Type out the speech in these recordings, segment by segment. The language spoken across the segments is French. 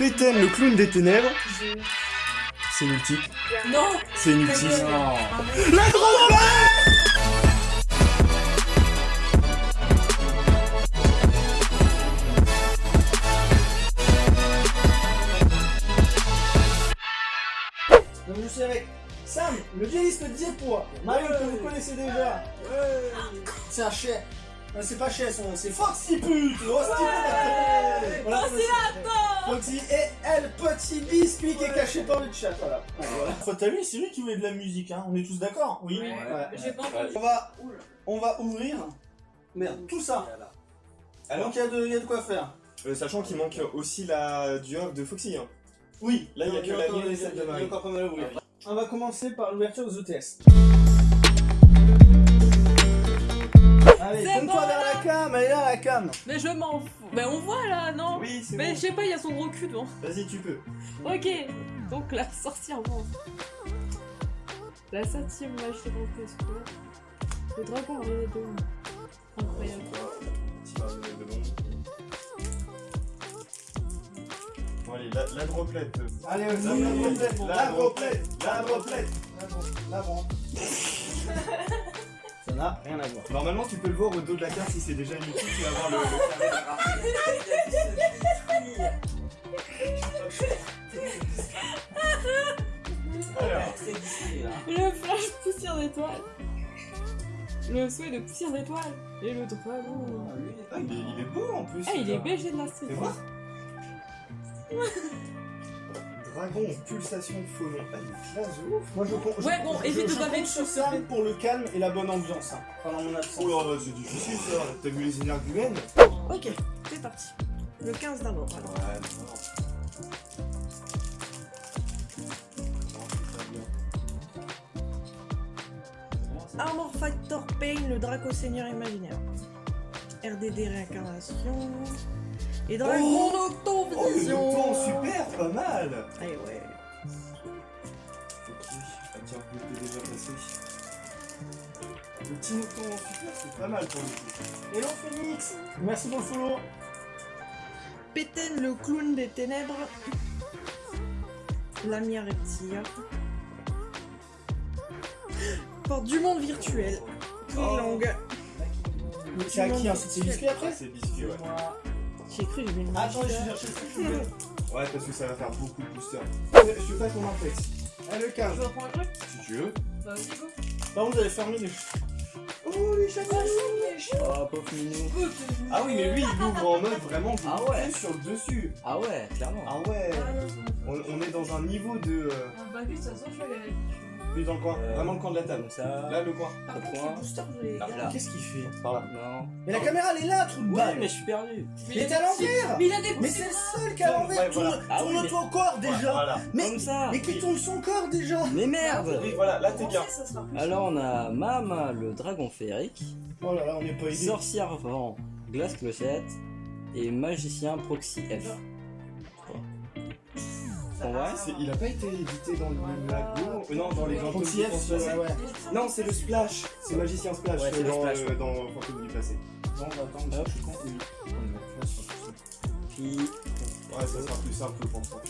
Péten, le clown des ténèbres. C'est multiple. Non C'est multiple. Non. La grande Donc je suis avec Sam, le violiste Diepois. Marie que vous connaissez déjà. C'est un chien. C'est pas chien, son nom, c'est Foxy Pute. Foxy Pute. Voilà, Foxy et El Petit Biscuit qui est caché par le chat. Voilà. Faut t'as lui, c'est lui qui voulait de la musique, hein. On est tous d'accord? Oui. Ouais. Pas entendu. On va, on va ouvrir. Merde, tout ça. Alors, Donc il y, a de- il y a de quoi faire. euh, sachant qu'il manque aussi la du hub de Foxy. Hein. Oui, Là, il y a que la mienne et celle de il y a Marie. encore pas mal à ouvrir. On va commencer par l'ouverture des ETS. Allez, C'est tourne-toi bon, vers la cam, elle est là la cam. Mais je m'en fous. Mais on voit là, non Oui, c'est Mais bon. je sais pas, il y a son gros cul devant. Vas-y, tu peux. Ok, donc la sortie avant. La septième mage de l'orchestre. Le dragon en de Incroyable. Bon, allez, la, la droplette. Allez, La vas-y, la droplette, droplette, la la droplette, droplette, la droplette. la droplette. N'a rien à voir. Normalement, tu peux le voir au dos de la carte si c'est déjà inutile, tu vas voir le, le carré de la. Le flash poussière d'étoile. Le souhait de poussière d'étoile. Et le dragon. ah, il, est, il est beau en plus. Ah, il est. BG de la. Fais voir. Dragon, pulsation de. Ah, de ouf. Moi je compte. Ouais, bon, évite de pas compte mettre sur sur Sam pour le calme et la bonne ambiance. Hein, pendant mon absence. Oh là là, c'est difficile ça. T'as vu les énergumènes Ok, c'est parti. Le 15 d'abord. alors. Ouais, non. Armor Factor Pain, le Draco Seigneur imaginaire. RDD réincarnation. Et Dragon Oh, le Octovision. temps, super, pas mal. Allez, ouais. Ok, ah tiens, peux déjà passer. Le petit mouton super, c'est pas mal pour le coup. Hello Phoenix Merci pour le follow. Péten, le clown des ténèbres. Lamia Reptia. Porte du monde virtuel. Longue. C'est à qui hein C'est biscuit après c'est biscuit, ouais. J'ai cru, j'ai mis une Attends, je suis chercher ce que je veux. Ouais, parce que ça va faire beaucoup de boosters. Je te passe mon implex. Allez, le 15. Tu reprends un truc Si tu veux. Bah, vas-y, go. Par contre, vous allez fermer les. Oh, les chatons Oh, pauvre minou. Ah oui, mais lui, il ouvre en mode vraiment vous Ah ouais. sur le dessus. Ah ouais, clairement. Ah ouais. On, on est dans un niveau de... Euh, Bah, toute façon, je vais dans le coin. Euh, Vraiment le coin de la table. Comme ça. Là, le coin. Par contre, je Là. Qu'est-ce qu'il fait? Par là. Non. Mais la caméra elle est là, trou de Ouais, balle mais je suis perdu. Il est à l'envers Mais il a des Mais c'est le seul qui est à l'envers Ouais, voilà. Tourne- Ah oui, Tourne mais- ton corps déjà Voilà. Mais, Comme ça. mais qui tourne son corps déjà Mais merde Oui, voilà, là, t'es bien. Ça sera plus Alors on a Mama, le dragon féerique, Oh là là, on est pas aidé. sorcière vent, glace clochette et magicien proxy F. En vrai C'est- Il a pas été édité dans le lago euh, Non, dans les Fantômes Proxy du F, passé. ouais, ouais. Non, c'est le Splash. C'est Magicien Splash Ouais, c'est le dans, Splash, euh, dans Fantômes du passé. Bon, bah attends, Hop. je suis con. Puis Ouais, ça sera plus simple pour hop,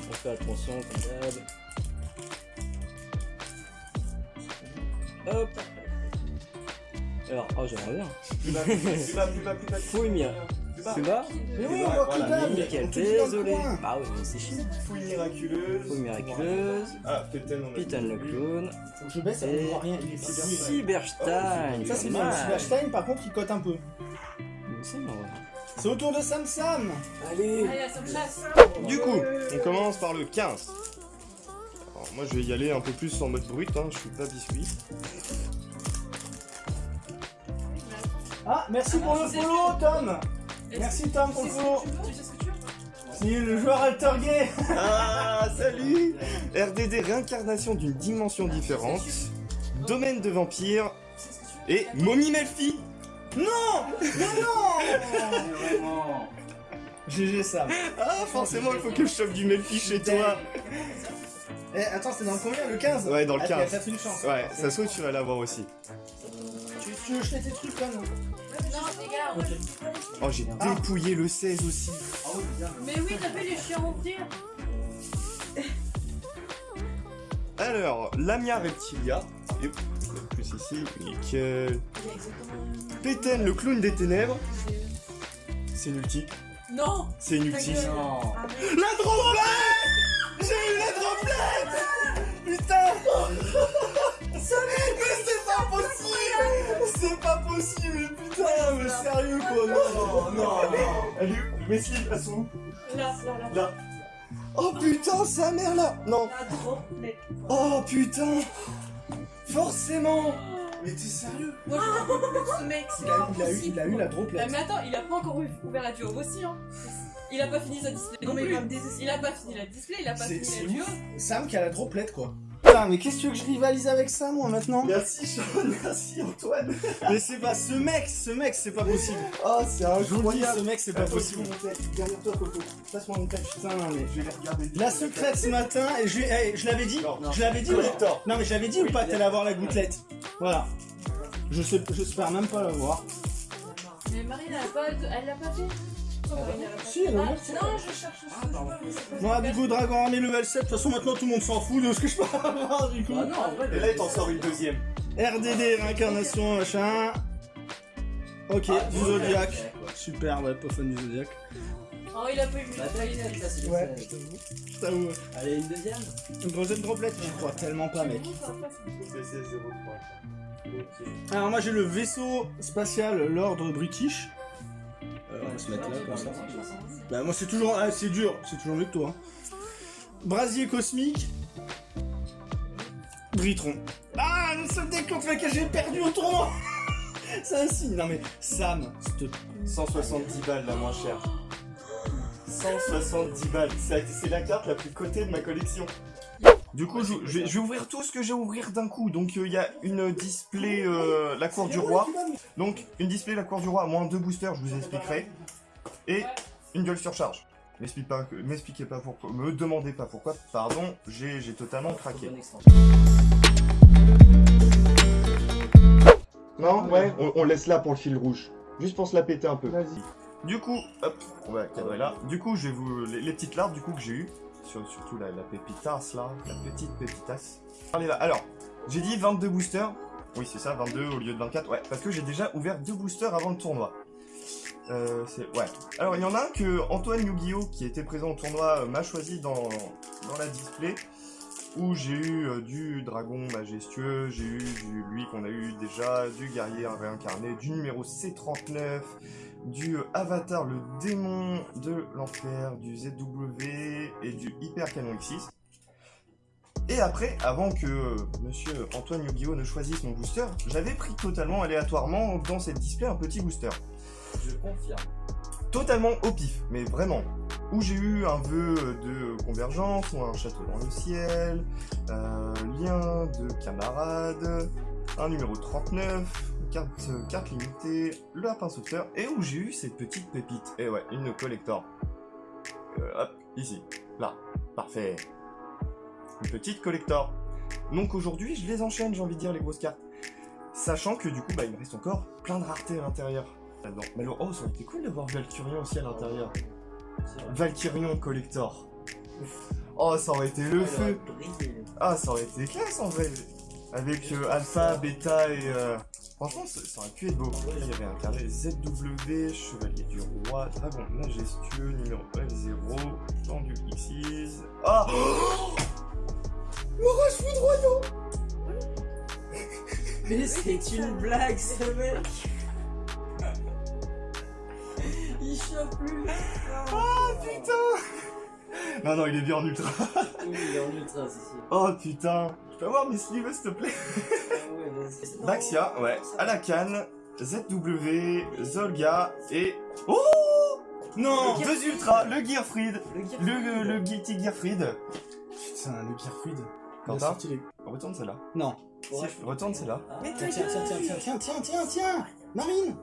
on fait attention comme d'hab. Hop Alors, oh j'aimerais bien. Plus bas, plus bas, plus bas, plus bas, plus bas. Fouille. Plus bas. Mais oui, on voit bas, Nickel, désolé. Bah oui, mais c'est chiant. Fouille miraculeuse. Fouille miraculeuse, Ah, Péten, on a Pitan le clown, Faut que je baisse, ça ne voit rien. Il est cyber. Cyberstein. Ça, c'est bien. Cyberstein, par contre, il cote un peu. C'est marrant. C'est au tour de Sam Sam Allez chasse. Du coup, on commence par le 15. Alors, moi, je vais y aller un peu plus en mode brut, hein, je suis pas biscuit. Ah, merci pour le follow, Tom. Merci, Tom, pour le follow. Tu sais ce que tu veux C'est le joueur altergay Ah, salut. RDD, réincarnation d'une dimension différente, domaine de vampire et momie Melfi. Non Non, non. Vraiment. GG Sam. Ah, forcément, il faut que je chope du Melfi chez toi Eh, attends, c'est dans le combien Le 15 Ouais, dans le Ah, t'as 15. peut-être une chance. Ouais, ça se trouve, tu vas l'avoir aussi. Tu, tu veux jeter tes trucs là, non Non, les gars, Ok. Oh, j'ai dépouillé le 16 aussi. Mais oui, t'as vu les chiens ouvrir Alors, Lamia Reptilia. Et plus ici, nickel. Péten, le clown des ténèbres. C'est une ulti. Non C'est. Non. La droplette Mais c'est pas possible C'est pas possible, putain Mais sérieux quoi Non, non, non Elle est où Mes slips, elles sont où Là, là, là. Là Oh putain, sa mère là Non La droplette. Oh putain Forcément Mais t'es sérieux Moi, je plus ce mec, c'est il a, pas il, a eu, il a eu la droplette. mais attends, il a pas encore ouvert la duo aussi, hein. Il a pas fini sa display. Non, mais il va me désespérer. Il a pas fini la display, il a pas fini la duo. Sam qui a la droplette quoi. Putain, mais qu'est-ce que tu veux que je rivalise avec ça moi maintenant Merci Sean, merci Antoine Mais c'est pas ce mec, ce mec, c'est pas possible. Oh c'est Je dis, incroyable ce mec, c'est pas possible. je. Derrière toi Coco Passe-moi mon tête Putain, mais. Je vais les regarder La secrète ce matin, et je, eh, je l'avais dit Non, Je l'avais dit ou. Non mais j'avais dit ou pas t'allais avoir la gouttelette Voilà. Je sais, j'espère même pas l'avoir. Mais Marine, elle a pas, elle l'a pas fait. Si, Ah, Non, je cherche. pas Moi, ça. Bigo Dragon Armée level 7, de toute façon maintenant tout le monde s'en fout de ce que je peux avoir du coup. Bah non, en vrai, Et là il t'en sort une deuxième RDD, réincarnation, machin. Ok, Ah, du Zodiac. ouais, ouais. Super, ouais, pas fan du Zodiac. Oh, il a pas eu Bah, ça, c'est Ouais, le je t'avoue. Je t'avoue. Allez, une deuxième Une grosse droplette Je crois tellement pas, mec. Alors, moi j'ai le vaisseau spatial, l'ordre british. On va se mettre là, comme ça. Bah, moi c'est toujours. Ah, c'est dur, c'est toujours mieux que toi. hein. Brasier cosmique. Britron. Ah, le seul deck contre lequel j'ai perdu au tournoi C'est un signe. Non mais, Sam, s'il te 170 balles la moins chère 170 balles C'est la carte la plus cotée de ma collection du coup, je, je vais, je vais ouvrir tout ce que j'ai à ouvrir d'un coup. Donc, euh, il y a une display euh, la cour du roi. Donc, une display la cour du roi, moins deux boosters, je vous expliquerai. Et une gueule surcharge. M'explique pas, m'expliquez pas pourquoi, me demandez pas pourquoi, pardon, j'ai totalement craqué. Non, ouais, on, on laisse là pour le fil rouge. Juste pour se la péter un peu. Du coup, hop, on va cadrer là. Du coup, je vais vous. Les, les petites larves du coup que j'ai eu. Sur- surtout la, la pépitasse là. La petite pépitasse. Allez là. Alors, j'ai dit 22 boosters. Oui, c'est ça, 22 au lieu de 24. Ouais, parce que j'ai déjà ouvert deux boosters avant le tournoi. Euh. Alors, il y en a un que Antoine Yu-Gi-Oh! qui était présent au tournoi euh, m'a choisi dans, la display où j'ai eu euh, du dragon majestueux, j'ai eu du, lui qu'on a eu déjà, du guerrier réincarné, du numéro C39, du avatar le démon de l'enfer, du ZW et du hyper canon X6. Et après, avant que monsieur Antoine Yu-Gi-Oh ne choisisse mon booster, j'avais pris totalement aléatoirement dans cette display un petit booster Je confirme. totalement au pif, mais vraiment. Où j'ai eu un vœu de convergence, ou un château dans le ciel, euh, lien de camarade, un numéro 39, carte, carte limitée, le lapin sauteur, et où j'ai eu cette petite pépite. Et ouais, une collector. Euh, hop, ici, là, parfait. Une petite collector. Donc aujourd'hui, je les enchaîne, j'ai envie de dire, les grosses cartes. Sachant que du coup, bah, il me reste encore plein de raretés à l'intérieur. Alors, oh, ça aurait été cool d'avoir Valkyrion aussi à l'intérieur. Valkyrion Collector. Oh, ça aurait été le Il feu. Ah, ça aurait été classe en vrai. Avec euh, Alpha, Beta et... euh, Franchement, ça, ça aurait pu être beau. Il y avait un carré ZW, Chevalier du Roi, Dragon Majestueux, numéro L0, Tendu X6... Ah L'orage foudroyant Mais c'est une blague, ce mec plus. Oh putain Non, non, il est bien en ultra. oui, il est en ultra, c'est. Oh putain Je peux avoir mes sleeves, s'il te plaît Baxia, ouais, à la canne, ZW, Zolga et... Oh non, deux ultras, le Gearfried, le, le, le, le Guilty Gearfried. Putain, le Gearfried. Quentin, les... retourne celle-là. Non. Retourne celle-là. Mais tiens, tiens, tiens, tiens, tiens, tiens, tiens, Marine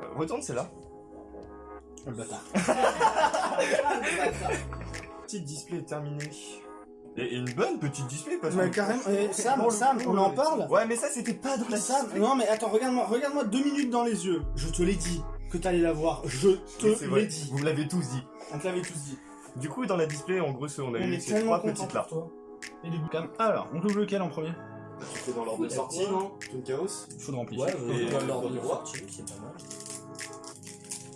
euh, Retourne celle-là. Oh, le bâtard. Petite display terminée. Et une bonne petite display parce Mais que. carrément, eh, Sam, Sam, on en euh, parle Ouais, mais ça c'était pas dans la Sam, display. non mais attends, regarde-moi, regarde-moi deux minutes dans les yeux. Je te l'ai dit que t'allais la voir. Je te l'ai dit. Vous me l'avez tous dit. On te l'avait tous dit. Du coup, dans la display, en gros, on a On eu ces trois petites là. Et du Cam. Alors, on ouvre lequel en premier? Tu fais dans l'ordre de sortie, non Toon Chaos Il faut de remplir. Ouais, euh, dans euh, l'ordre dans de le sortie, c'est pas mal.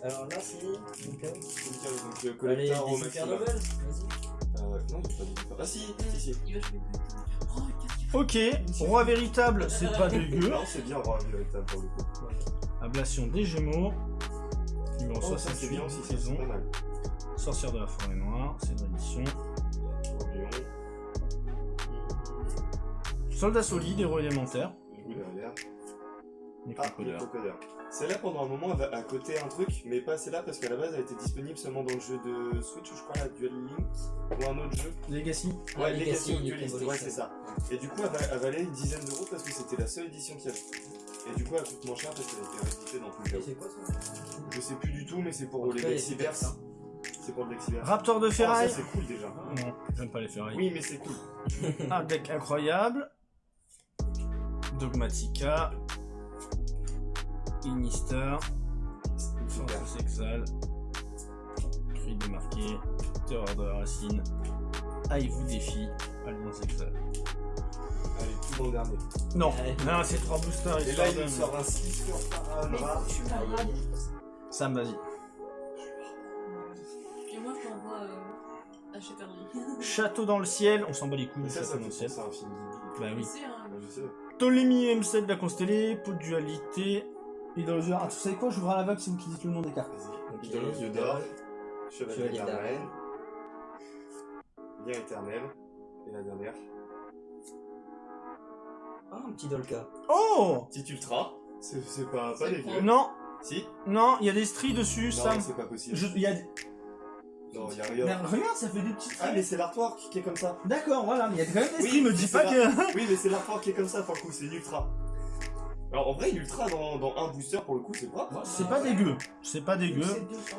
Alors là, c'est. Donc, euh, Toon Chaos, donc le Allez, collector au des maximum. Super Level, vas-y. Euh, non, il y a pas de super. Ah si, si, si. Il va jouer Oh, qu'est-ce qu'il fait Ok, roi véritable, c'est pas dégueu. Non, c'est bien, roi véritable pour le coup. Ablation des Gémeaux. Numéro Oh, ça c'est 68, bien aussi, ça, saison. c'est pas mal. Sorcière de la forêt noire, c'est de l'édition. Orléans, Soldat solide, héros élémentaire. Derrière. Ah, Necrocodeur. le crocodile. Celle-là, pendant un moment, elle va à côté un truc, mais pas celle-là parce qu'à la base, elle était disponible seulement dans le jeu de Switch, je crois, la Duel Link, ou un autre jeu. Legacy. Ah, Ouais, Legacy, Legacy of Duel Evolution. ouais, c'est ça. Et du coup, elle, va- elle valait une dizaine d'euros parce que c'était la seule édition qu'il y avait. Et du coup, elle coûte moins cher parce qu'elle a été rééditée dans tout le cas. c'est quoi ça Je sais plus du tout, mais c'est pour les cartes, C'est pour le Dexiverse. Raptor de Oh, ça, ferraille. c'est cool déjà. non, j'aime pas les ferrailles. Oui, mais c'est cool. Un deck incroyable. Dogmatica. Super. Force Exal. Cri de marqué. Terreur de la racine. Aïe vous défie. Alliance Exal. Allez, tout dans le dernier. Non, non, c'est trois boosters. Et là, il nous sort un Slisker Mais Paranoia. tu m'as Aïe, aïe, ravi. aïe. Sam, vas-y. Et moi, je t'envoie euh, à. Château dans le ciel. On s'en bat les couilles du ça, château ça dans le ciel. un film. Bah oui. Je sais. Ptolémie M7 de la constellée. Pot de dualité. Idolosure. Ah, tu sais quoi J'ouvre à la vague, c'est vous qui dites le nom des cartes. Vas-y. Ok. Idolo, yeux d'or. Chevalier Chevalier éternel. Lien éternel. Et la dernière. Ah, un petit Dolka. Oh Petit ultra. C'est pas, pas cool. Non, Si non, il y a des stries dessus, Non, Sam. c'est pas possible. Je- il y a... Non, y a Mais rien. regarde, ça fait des petites Ah, mais c'est l'artwork qui est comme ça. D'accord, voilà, mais il y a quand même des Oui, stries, me mais dis pas que... Oui, mais c'est l'artwork qui est comme ça pour le coup, c'est une ultra. Alors en vrai, ultra dans, dans un booster pour le coup, c'est propre. C'est pas dégueu, c'est pas dégueu.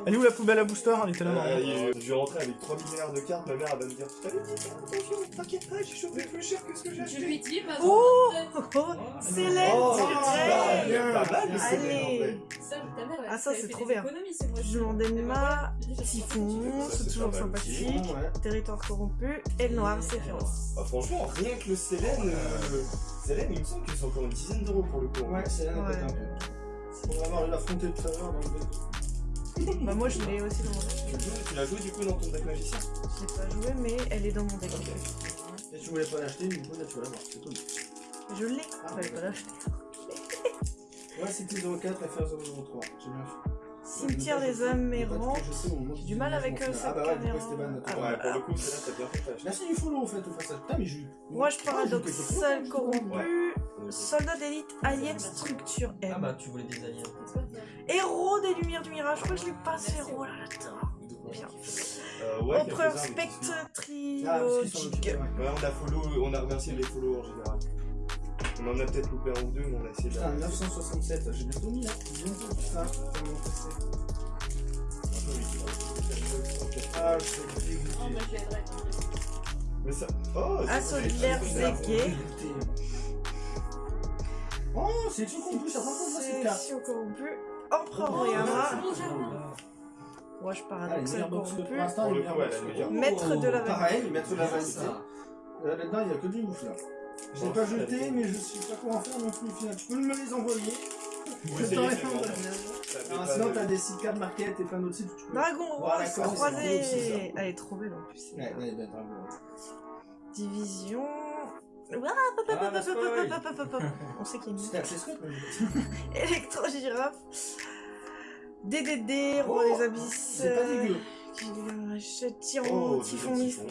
Elle est où la poubelle à booster Elle était là Euh, je vais rentrer avec 3 milliards de cartes, ma mère elle va me dire Je t'avais dit, t'inquiète pas, j'ai chopé plus cher que ce que j'ai Je lui acheté. dis, bah, Oh Oh, direct. bien, pas mal, mais c'est Allez. Ah, ça, c'est trop bien. c'est Je m'en Eh ben démarre. voilà, déjà, Typhon, c'est c'est toujours sympathique. Territoire corrompu. Et noir, c'est féroce. Ah, franchement, rien que le Célène, euh, Célène, il me semble que c'est encore une dizaine d'euros pour le coup. Ouais, c'est là, Ouais. peut-être un peu. Pour avoir l'affronté tout à l'heure dans le deck. Bah, moi, je l'ai aussi dans mon deck. Tu, l'as joué du coup dans ton deck magicien Je l'ai pas joué, mais elle est dans mon deck. Et tu voulais pas l'acheter, du coup, là, tu vas l'avoir. C'est cool. Je l'ai, Ah, fallait pas l'acheter. Ouais, c'était 04, FR 003. J'ai bien fait. Cimetière des hommes errants. J'ai du mal avec, euh, Ah cette bah du coup, caméra. Ah, pour le coup, t'as bien fait. Merci du follow, en fait, au passage. Putain, mais eu. Moi, je Ah, paradoxal corrompu. Soldat d'élite, alien, structure M. Ah bah, tu voulais des aliens. C'est. Héros des lumières du mirage. Je crois que je l'ai pas ce héros là, là-dedans. Bien. Euh, ouais, Empereur. Spectre Ah, trilogique. Ouais, on a follow, on a remercié les follow en général. On en a peut-être loupé un ou deux, mais on a essayé de. Putain, 967, j'ai bientôt mis là. Bientôt tout ça. sur mon PC. Ah, je suis Oh, moi, dégoûté. je l'aiderai, t'inquiète. Mais ça. Oh, Ah, c'est- solidaire, c'est- c'est gay. Oh, sélection corrompue, ça prend pas cette carte. Corrompue. Empereur Oh, c'est bon, j'aime. Moi, je Ah, les paradoxal corrompu. Maître de la Pareil, maître de la C'est vanité. Euh, Là-dedans, il n'y a que du ouf là. Je l'ai pas jeté, mais je sais pas comment faire non plus. au final. Tu peux me les envoyer Je t'en pas Sinon, t'as des sites card market et plein d'autres sites où tu peux. Dragon Voilà, rose croisé. ça. Elle est trop belle en plus. Ouais, ouais. Division. Bah, pop, pop. On sait qu'il y a une électro-girafe. DDD, roi Oh, des abysses. C'est pas dégueu. Tyran, Oh, typhon, typhon.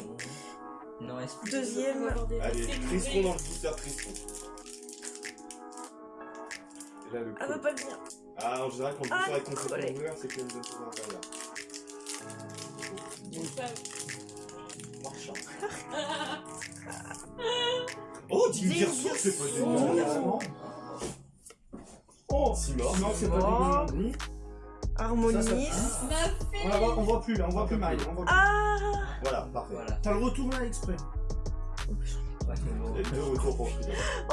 Non, est-ce Deuxième. Avoir des- Allez, Tristron dans le booster là, le Ah, va pas venir. Ah, en général, quand le Ah, booster est complètement collé. ouvert, c'est qu'il y a une bonne chose à l'intérieur. Marchand. Oh, c'est pas dégueu. carrément. Oh, Si mort. non, c'est pas. Dégueu non plus. Harmonie. Ça, Ma fille On, la voit, on voit plus là, on voit plus Marie. On voit plus. Ah Voilà, parfait. Voilà. T'as le retour là exprès. Ouais, deux retours pour.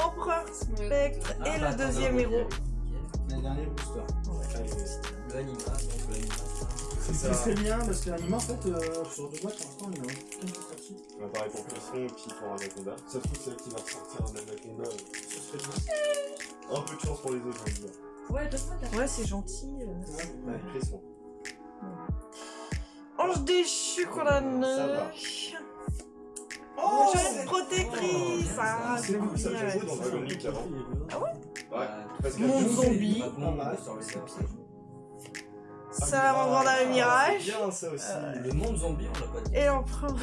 Empereur Spectre Ah, et bah, le attends, deuxième nickel, héros. Le dernier booster. Le anima, donc l'anima. C'est ça. très bien parce que l'anime en fait euh, sur deux boîtes pour l'instant il y en a aucun qui est sorti. Ouais, pareil pour Clisson et puis pour Anaconda. Ça se trouve, c'est là qui va ressortir un Anaconda. Ce serait bien. Un peu de chance pour les autres, je veux dire. Ouais, donne-moi ta Ouais, c'est gentil. euh. Ouais. Ange déchu qu'on a va. Oh, c'est- jeune protectrice Ah, C'est cool, ça, j'ai joué dans Dragon League avant. Ah ouais Ouais, parce que Mon zombie. Le. Ça va vendre un C'est mirage. bien ça aussi. Euh, Le monde zombie, on l'a pas dit. Et l'empereur.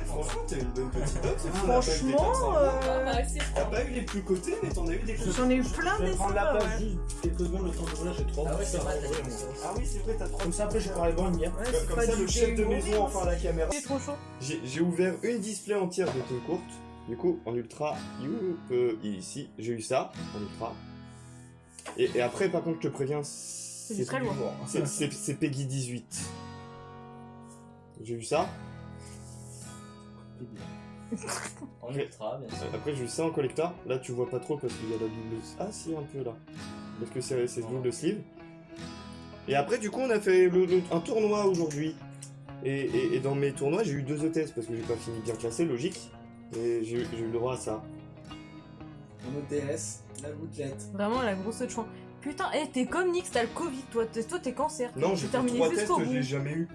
Hein, Franchement, t'as eu une bonne petite note. c'est fou, Franchement, t'as pas eu des 400. euh, Ah, c'est T'as pas eu les plus cotés, mais t'en as eu des cotés. j'en ai eu plein des la sympas, place ouais. juste quelques secondes le temps de roulage, j'ai trop Ah ouais, c'est vrai. Ah oui, c'est vrai, t'as trop. Comme ça après je pourrais boire une Comme, c'est comme pas ça, du le chef de maison enfin la caméra. C'est trop chaud. J'ai ouvert une display entière de Team Courte. Du coup, en ultra, you, euh, ici, j'ai eu ça, en ultra. Et, et après, par contre, je te préviens, c'est très lourd. c'est- c'est- c'est Peggy 18. J'ai eu ça. En ultra, bien sûr. Après, j'ai eu ça en collector. Là, tu vois pas trop parce qu'il y a la double. Ah, si, un peu là. Parce que c'est c'est double sleeve. Et après, du coup, on a fait le- le- un tournoi aujourd'hui. Et, et- et dans mes tournois, j'ai eu deux ETS parce que j'ai pas fini bien classé, logique. Et j'ai j'ai eu le droit à ça. En OTS, la gouttelette. Vraiment la grosse chouin. Putain, eh, t'es comme Nix, t'as le Covid, toi, t'es- toi t'es cancer. Non, j'ai terminé jusqu'au je bout. l'ai jamais eu.